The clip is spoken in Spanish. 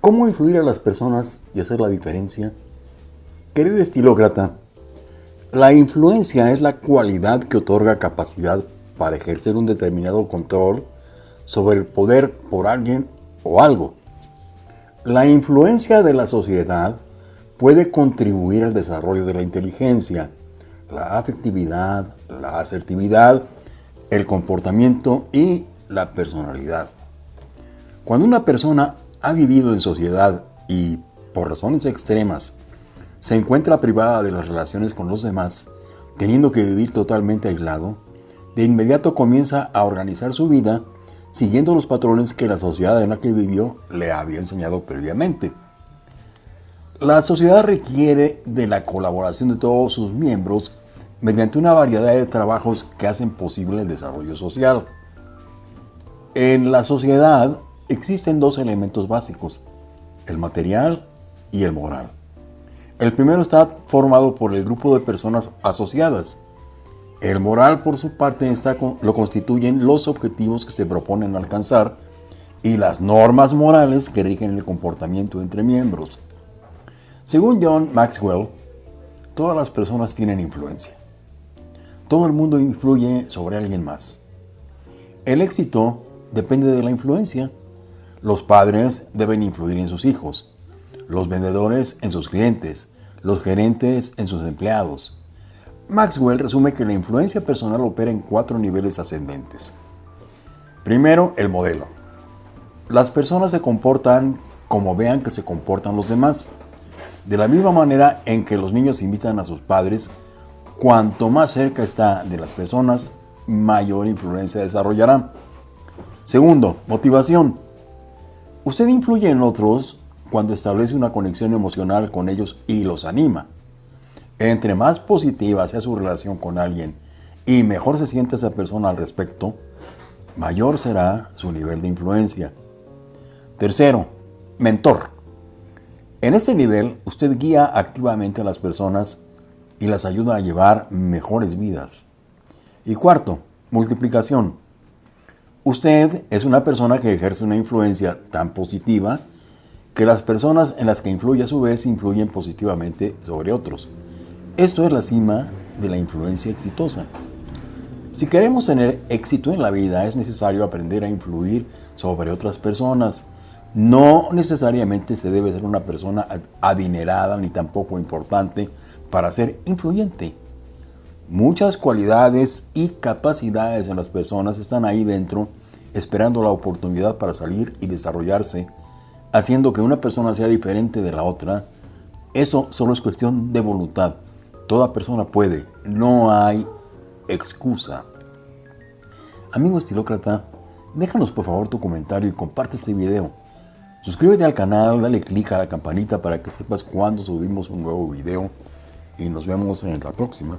¿Cómo influir a las personas y hacer la diferencia? Querido estilócrata, la influencia es la cualidad que otorga capacidad para ejercer un determinado control sobre el poder por alguien o algo. La influencia de la sociedad puede contribuir al desarrollo de la inteligencia, la afectividad, la asertividad, el comportamiento y la personalidad. Cuando una persona ha vivido en sociedad y, por razones extremas, se encuentra privada de las relaciones con los demás, teniendo que vivir totalmente aislado, de inmediato comienza a organizar su vida siguiendo los patrones que la sociedad en la que vivió le había enseñado previamente. La sociedad requiere de la colaboración de todos sus miembros mediante una variedad de trabajos que hacen posible el desarrollo social. En la sociedad existen dos elementos básicos, el material y el moral. El primero está formado por el grupo de personas asociadas. El moral, por su parte, está, lo constituyen los objetivos que se proponen alcanzar y las normas morales que rigen el comportamiento entre miembros. Según John Maxwell, todas las personas tienen influencia. Todo el mundo influye sobre alguien más. El éxito depende de la influencia. Los padres deben influir en sus hijos, los vendedores en sus clientes, los gerentes en sus empleados. Maxwell resume que la influencia personal opera en cuatro niveles ascendentes. Primero, el modelo. Las personas se comportan como vean que se comportan los demás. De la misma manera en que los niños invitan a sus padres Cuanto más cerca está de las personas, mayor influencia desarrollará. Segundo, motivación. Usted influye en otros cuando establece una conexión emocional con ellos y los anima. Entre más positiva sea su relación con alguien y mejor se siente esa persona al respecto, mayor será su nivel de influencia. Tercero, mentor. En este nivel, usted guía activamente a las personas y las ayuda a llevar mejores vidas. Y cuarto, multiplicación. Usted es una persona que ejerce una influencia tan positiva que las personas en las que influye a su vez influyen positivamente sobre otros. Esto es la cima de la influencia exitosa. Si queremos tener éxito en la vida es necesario aprender a influir sobre otras personas. No necesariamente se debe ser una persona adinerada ni tampoco importante para ser influyente. Muchas cualidades y capacidades en las personas están ahí dentro esperando la oportunidad para salir y desarrollarse, haciendo que una persona sea diferente de la otra. Eso solo es cuestión de voluntad. Toda persona puede, no hay excusa. Amigo estilócrata, déjanos por favor tu comentario y comparte este video. Suscríbete al canal, dale click a la campanita para que sepas cuando subimos un nuevo video y nos vemos en la próxima.